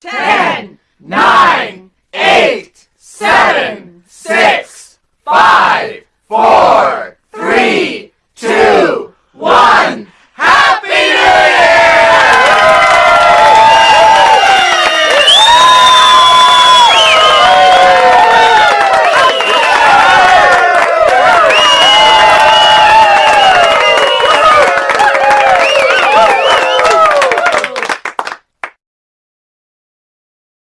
ten, nine, eight, seven,